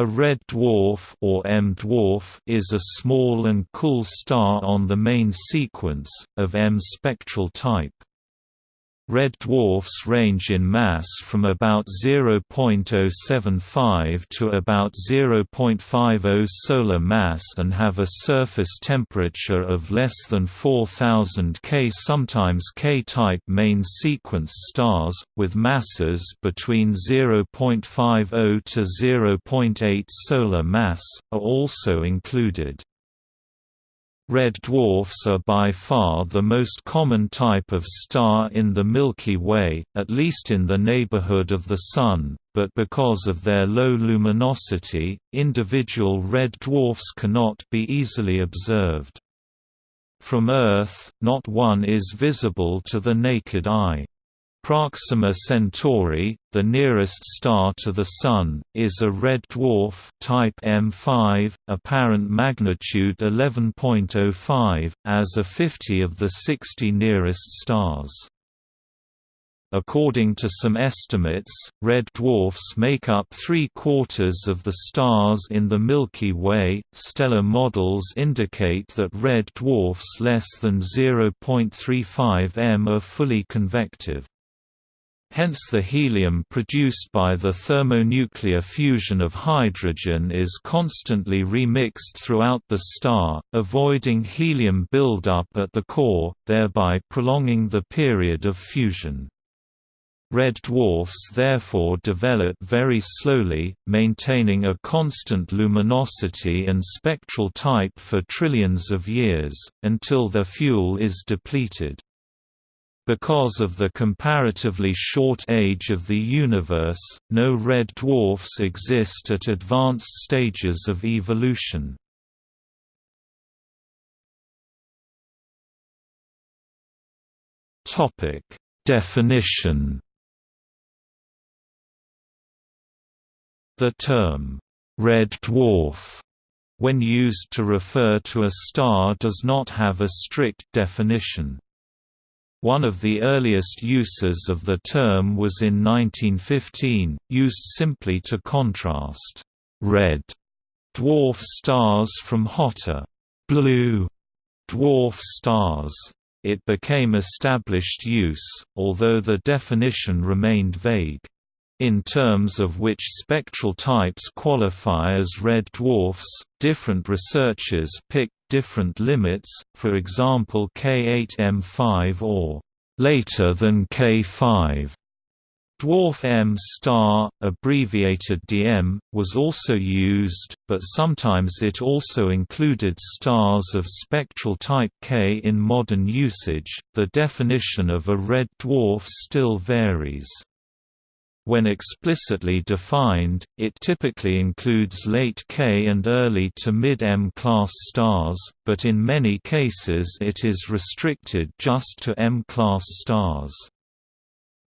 A red dwarf or M dwarf is a small and cool star on the main sequence, of M spectral type. Red dwarfs range in mass from about 0.075 to about 0.50 solar mass and have a surface temperature of less than 4000 K. Sometimes K-type main sequence stars, with masses between 0.50 to 0.8 solar mass, are also included. Red dwarfs are by far the most common type of star in the Milky Way, at least in the neighborhood of the Sun, but because of their low luminosity, individual red dwarfs cannot be easily observed. From Earth, not one is visible to the naked eye. Proxima Centauri, the nearest star to the Sun, is a red dwarf type M5, apparent magnitude 11.05, as a 50 of the 60 nearest stars. According to some estimates, red dwarfs make up three-quarters of the stars in the Milky Way. Stellar models indicate that red dwarfs less than 0.35 m are fully convective. Hence the helium produced by the thermonuclear fusion of hydrogen is constantly remixed throughout the star, avoiding helium buildup at the core, thereby prolonging the period of fusion. Red dwarfs therefore develop very slowly, maintaining a constant luminosity and spectral type for trillions of years, until their fuel is depleted. Because of the comparatively short age of the universe, no red dwarfs exist at advanced stages of evolution. Definition The term, red dwarf, when used to refer to a star does not have a strict definition. One of the earliest uses of the term was in 1915, used simply to contrast red dwarf stars from hotter blue dwarf stars. It became established use, although the definition remained vague. In terms of which spectral types qualify as red dwarfs, different researchers pick different limits, for example K8M5 or later than K5. Dwarf M star, abbreviated DM, was also used, but sometimes it also included stars of spectral type K in modern usage. The definition of a red dwarf still varies. When explicitly defined, it typically includes late K and early to mid-M class stars, but in many cases it is restricted just to M-class stars.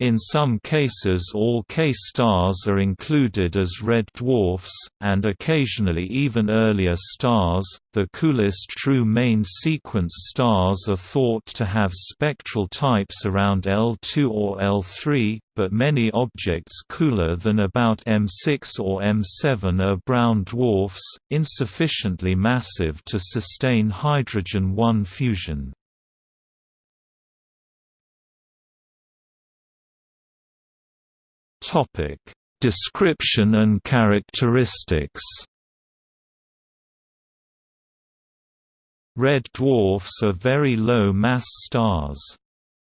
In some cases all K-stars are included as red dwarfs, and occasionally even earlier stars. The coolest true main sequence stars are thought to have spectral types around L2 or L3, but many objects cooler than about M6 or M7 are brown dwarfs, insufficiently massive to sustain hydrogen-1 fusion. Topic: Description and characteristics. Red dwarfs are very low-mass stars.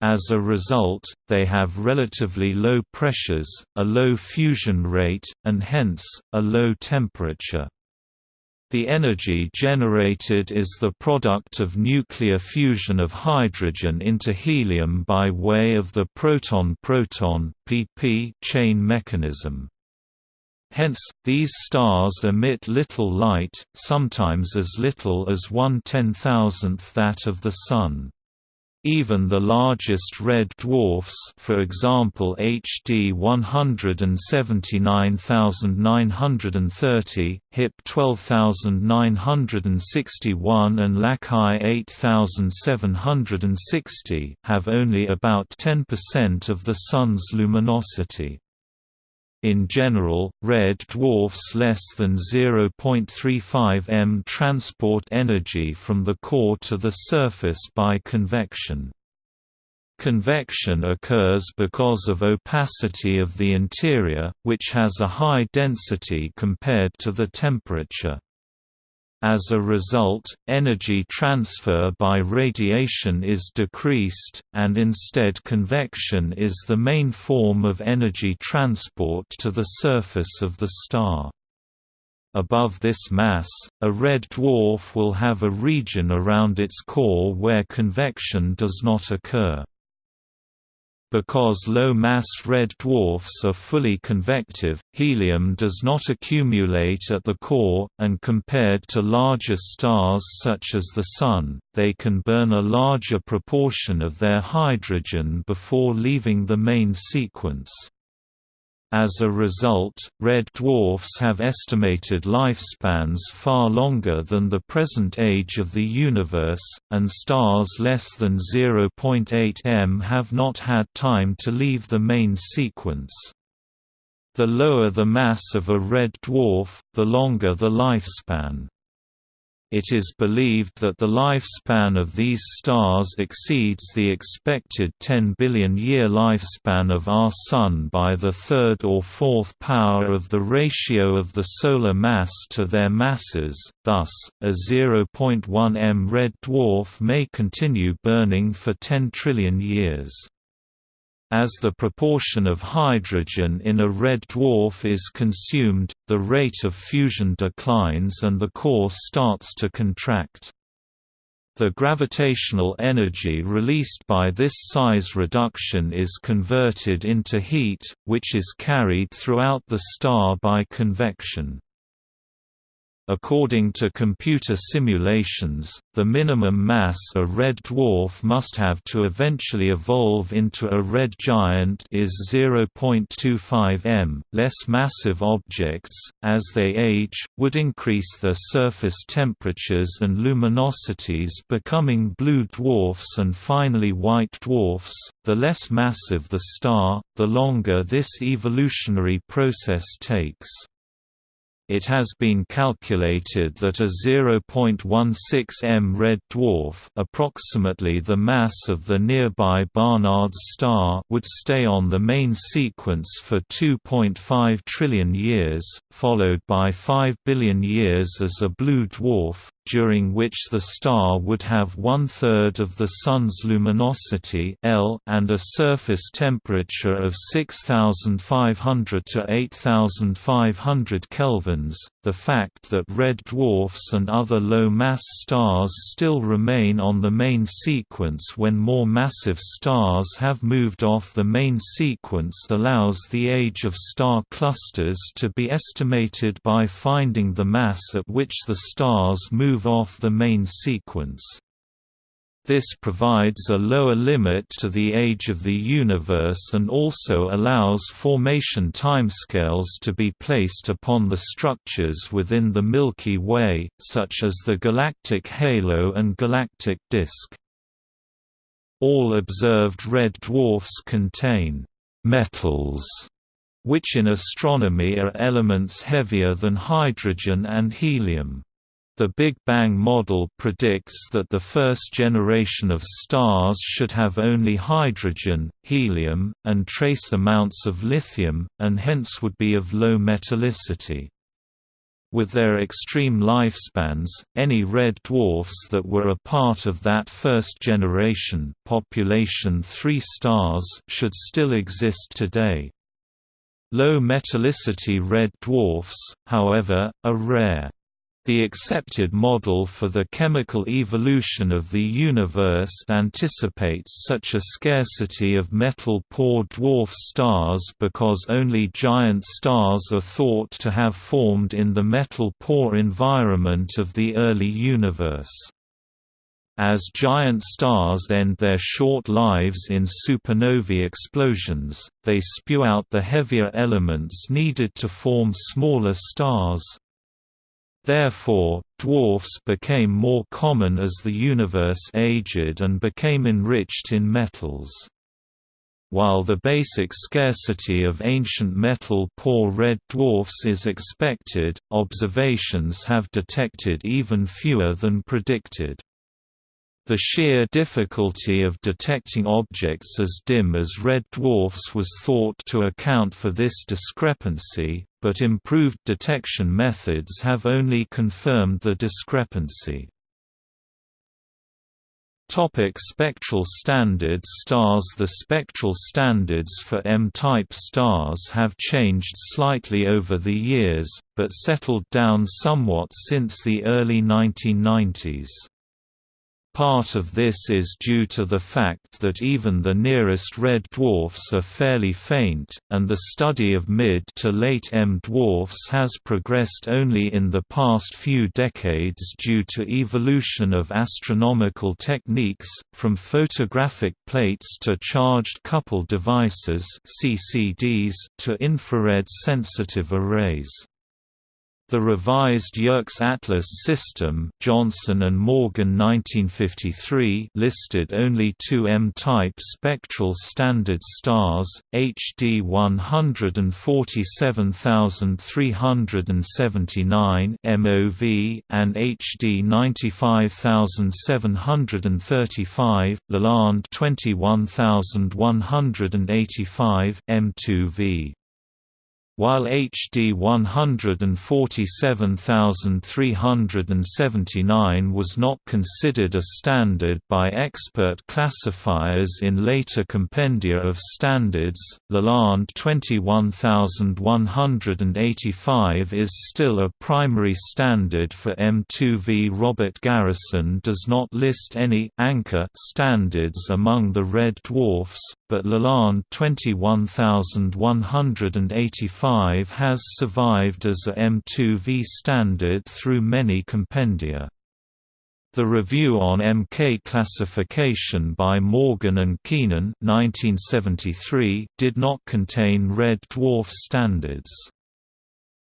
As a result, they have relatively low pressures, a low fusion rate, and hence, a low temperature. The energy generated is the product of nuclear fusion of hydrogen into helium by way of the proton-proton chain mechanism. Hence, these stars emit little light, sometimes as little as one ten-thousandth that of the Sun. Even the largest red dwarfs for example HD 179930, HIP 12961 and Lacaille 8760 have only about 10% of the Sun's luminosity. In general, red dwarfs less than 0.35 m transport energy from the core to the surface by convection. Convection occurs because of opacity of the interior, which has a high density compared to the temperature. As a result, energy transfer by radiation is decreased, and instead convection is the main form of energy transport to the surface of the star. Above this mass, a red dwarf will have a region around its core where convection does not occur. Because low-mass red dwarfs are fully convective, helium does not accumulate at the core, and compared to larger stars such as the Sun, they can burn a larger proportion of their hydrogen before leaving the main sequence. As a result, red dwarfs have estimated lifespans far longer than the present age of the universe, and stars less than 0.8 m have not had time to leave the main sequence. The lower the mass of a red dwarf, the longer the lifespan. It is believed that the lifespan of these stars exceeds the expected 10 billion-year lifespan of our Sun by the third or fourth power of the ratio of the solar mass to their masses, thus, a 0.1 m red dwarf may continue burning for 10 trillion years. As the proportion of hydrogen in a red dwarf is consumed, the rate of fusion declines and the core starts to contract. The gravitational energy released by this size reduction is converted into heat, which is carried throughout the star by convection. According to computer simulations, the minimum mass a red dwarf must have to eventually evolve into a red giant is 0.25 m. Less massive objects, as they age, would increase their surface temperatures and luminosities becoming blue dwarfs and finally white dwarfs. The less massive the star, the longer this evolutionary process takes. It has been calculated that a 0.16 m red dwarf approximately the mass of the nearby Barnard's star would stay on the main sequence for 2.5 trillion years, followed by 5 billion years as a blue dwarf, during which the star would have one-third of the Sun's luminosity L and a surface temperature of 6500 to 8500 kelvins. The fact that red dwarfs and other low-mass stars still remain on the main sequence when more massive stars have moved off the main sequence allows the age of star clusters to be estimated by finding the mass at which the stars move off the main sequence. This provides a lower limit to the age of the universe and also allows formation timescales to be placed upon the structures within the Milky Way, such as the galactic halo and galactic disk. All observed red dwarfs contain metals, which in astronomy are elements heavier than hydrogen and helium. The Big Bang model predicts that the first generation of stars should have only hydrogen, helium, and trace amounts of lithium, and hence would be of low metallicity. With their extreme lifespans, any red dwarfs that were a part of that first generation population 3 stars should still exist today. Low metallicity red dwarfs, however, are rare. The accepted model for the chemical evolution of the universe anticipates such a scarcity of metal-poor dwarf stars because only giant stars are thought to have formed in the metal-poor environment of the early universe. As giant stars end their short lives in supernovae explosions, they spew out the heavier elements needed to form smaller stars. Therefore, dwarfs became more common as the universe aged and became enriched in metals. while the basic scarcity of ancient metal-poor red dwarfs is expected, observations have detected even fewer than predicted. The sheer difficulty of detecting objects as dim as red dwarfs was thought to account for this discrepancy, but improved detection methods have only confirmed the discrepancy. Topic spectral standards Stars The spectral standards for M-type stars have changed slightly over the years, but settled down somewhat since the early 1990s. Part of this is due to the fact that even the nearest red dwarfs are fairly faint, and the study of mid to late M dwarfs has progressed only in the past few decades due to evolution of astronomical techniques, from photographic plates to charge-coupled devices to infrared-sensitive arrays. The revised Yerkes Atlas system Johnson and Morgan 1953 listed only two M-type spectral standard stars, HD 147379 MOV and HD 95735, Lalande 21185 M2V while HD 147379 was not considered a standard by expert classifiers in later compendia of standards, Lalande 21185 is still a primary standard for M2V. Robert Garrison does not list any anchor standards among the red dwarfs, but Lalande 21185 has survived as a M2V standard through many compendia. The Review on MK Classification by Morgan and Keenan 1973 did not contain red dwarf standards.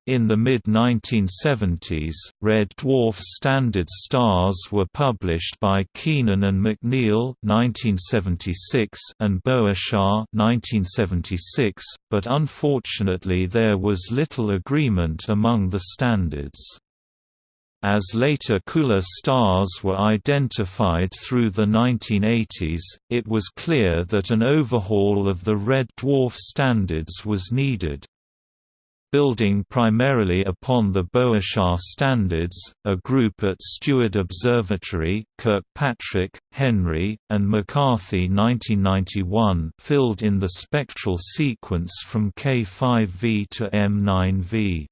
In the mid-1970s, red dwarf standard stars were published by Keenan and McNeil (1976) and (1976), but unfortunately there was little agreement among the standards. As later cooler stars were identified through the 1980s, it was clear that an overhaul of the red dwarf standards was needed. Building primarily upon the Boeshaar standards, a group at Steward Observatory Kirkpatrick, Henry, and McCarthy 1991 filled in the spectral sequence from K5V to M9V.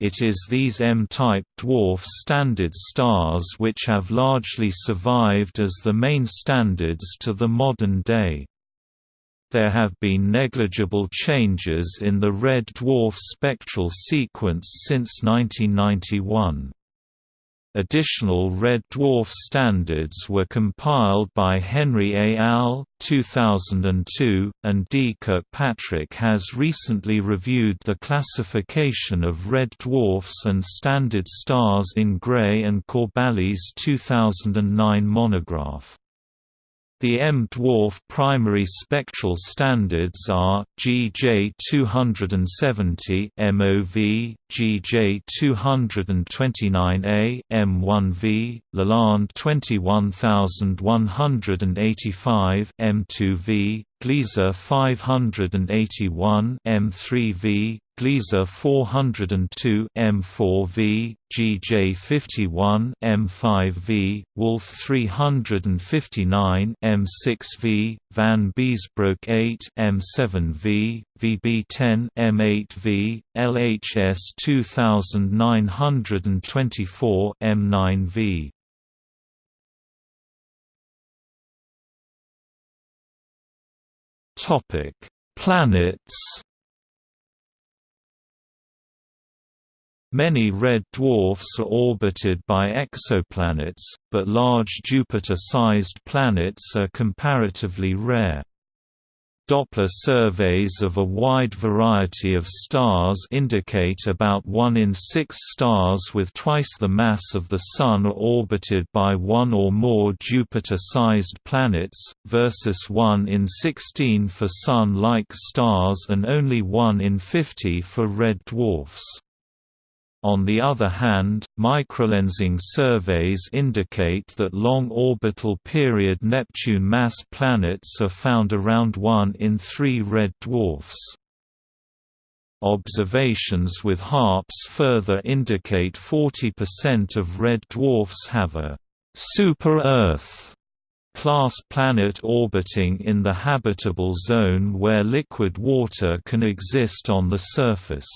It is these M-type dwarf standard stars which have largely survived as the main standards to the modern day there have been negligible changes in the red dwarf spectral sequence since 1991. Additional red dwarf standards were compiled by Henry A. al. 2002, and D. Kirkpatrick has recently reviewed the classification of red dwarfs and standard stars in Gray and Corbally's 2009 monograph. The M-dwarf primary spectral standards are GJ 270 MOV, GJ 229A M1V, Lalande 21185 M2V, Gliese 581 M3V, Gliese 402 M4V, GJ51 M5V, Wolf 359 M6V, Van Biesbroeck 8 M7V, VB10 M8V, LHS 2924 M9V. Topic: Planets Many red dwarfs are orbited by exoplanets, but large Jupiter-sized planets are comparatively rare. Doppler surveys of a wide variety of stars indicate about 1 in 6 stars with twice the mass of the Sun are orbited by one or more Jupiter-sized planets, versus 1 in 16 for Sun-like stars and only 1 in 50 for red dwarfs. On the other hand, microlensing surveys indicate that long orbital period Neptune mass planets are found around 1 in 3 red dwarfs. Observations with HARPS further indicate 40% of red dwarfs have a super-Earth class planet orbiting in the habitable zone where liquid water can exist on the surface.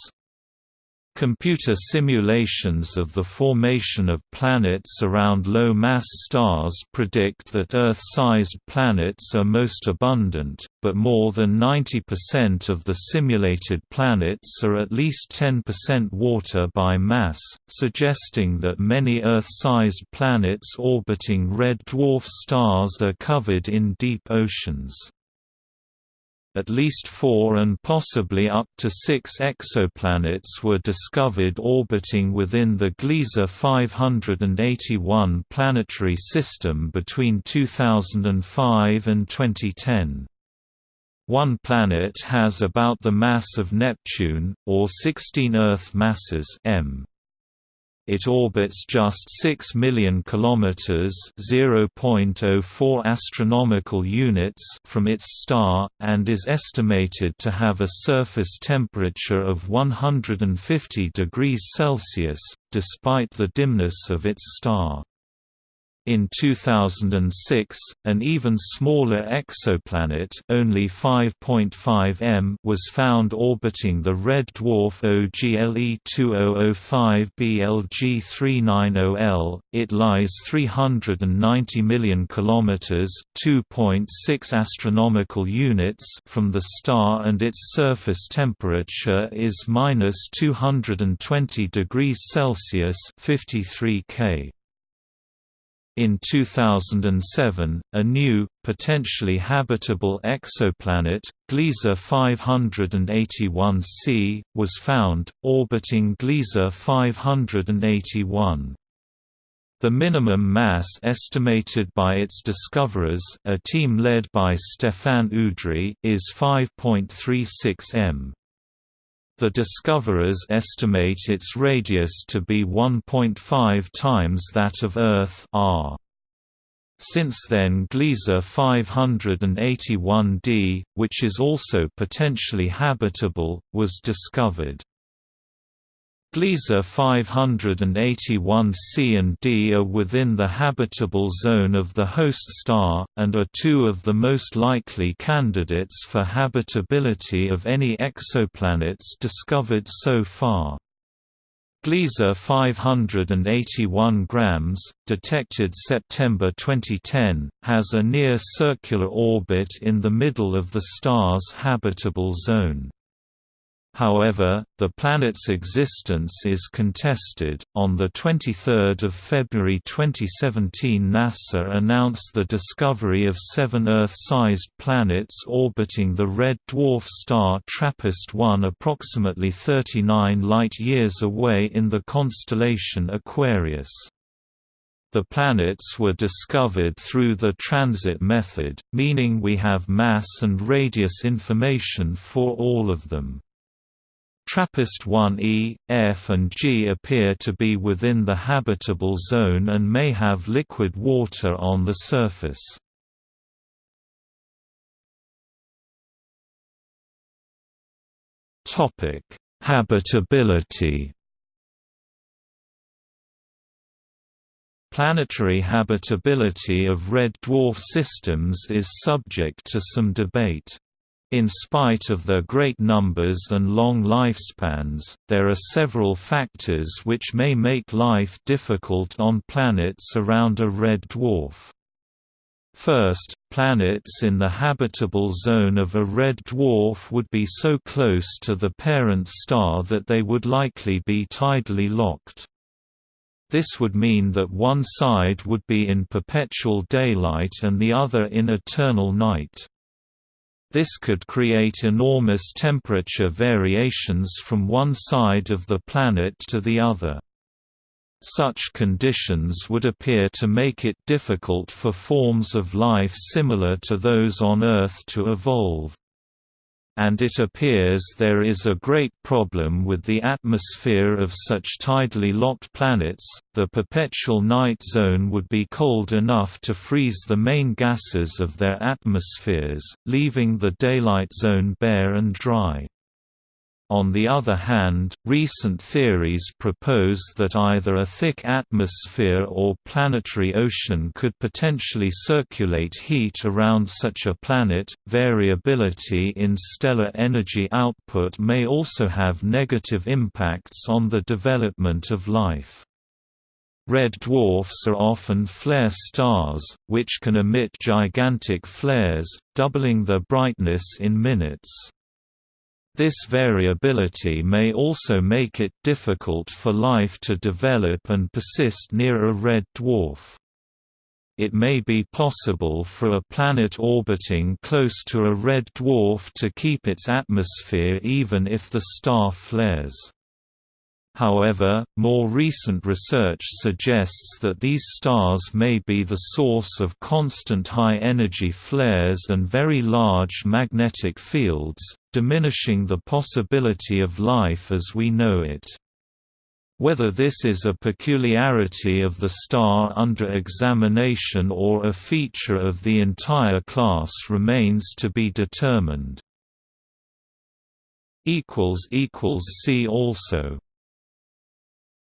Computer simulations of the formation of planets around low-mass stars predict that Earth-sized planets are most abundant, but more than 90% of the simulated planets are at least 10% water by mass, suggesting that many Earth-sized planets orbiting red dwarf stars are covered in deep oceans at least four and possibly up to six exoplanets were discovered orbiting within the Gliese 581 planetary system between 2005 and 2010. One planet has about the mass of Neptune, or 16 Earth masses m it orbits just 6 million kilometers (0.04 astronomical units) from its star and is estimated to have a surface temperature of 150 degrees Celsius despite the dimness of its star. In 2006, an even smaller exoplanet only 5.5 m was found orbiting the red dwarf OGLE 2005 BLG 390L. It lies 390 million kilometers (2.6 astronomical units) from the star and its surface temperature is minus 220 degrees Celsius (53 K). In 2007, a new, potentially habitable exoplanet, Gliese 581c, was found, orbiting Gliese 581. The minimum mass estimated by its discoverers a team led by Stéphane Udry is 5.36 m. The discoverers estimate its radius to be 1.5 times that of Earth r. Since then Gliese 581d, which is also potentially habitable, was discovered. Gliese 581c and d are within the habitable zone of the host star, and are two of the most likely candidates for habitability of any exoplanets discovered so far. Gliese 581 grams, detected September 2010, has a near-circular orbit in the middle of the star's habitable zone. However, the planet's existence is contested. On the 23rd of February 2017, NASA announced the discovery of seven Earth-sized planets orbiting the red dwarf star TRAPPIST-1 approximately 39 light-years away in the constellation Aquarius. The planets were discovered through the transit method, meaning we have mass and radius information for all of them. TRAPPIST-1e, F and G appear to be within the habitable zone and may have liquid water on the surface. Habitability Planetary habitability of red dwarf systems is subject to some debate. In spite of their great numbers and long lifespans, there are several factors which may make life difficult on planets around a red dwarf. First, planets in the habitable zone of a red dwarf would be so close to the parent star that they would likely be tidally locked. This would mean that one side would be in perpetual daylight and the other in eternal night. This could create enormous temperature variations from one side of the planet to the other. Such conditions would appear to make it difficult for forms of life similar to those on Earth to evolve and it appears there is a great problem with the atmosphere of such tidally locked planets. The perpetual night zone would be cold enough to freeze the main gases of their atmospheres, leaving the daylight zone bare and dry. On the other hand, recent theories propose that either a thick atmosphere or planetary ocean could potentially circulate heat around such a planet. Variability in stellar energy output may also have negative impacts on the development of life. Red dwarfs are often flare stars, which can emit gigantic flares, doubling their brightness in minutes. This variability may also make it difficult for life to develop and persist near a red dwarf. It may be possible for a planet orbiting close to a red dwarf to keep its atmosphere even if the star flares. However, more recent research suggests that these stars may be the source of constant high-energy flares and very large magnetic fields, diminishing the possibility of life as we know it. Whether this is a peculiarity of the star under examination or a feature of the entire class remains to be determined. See also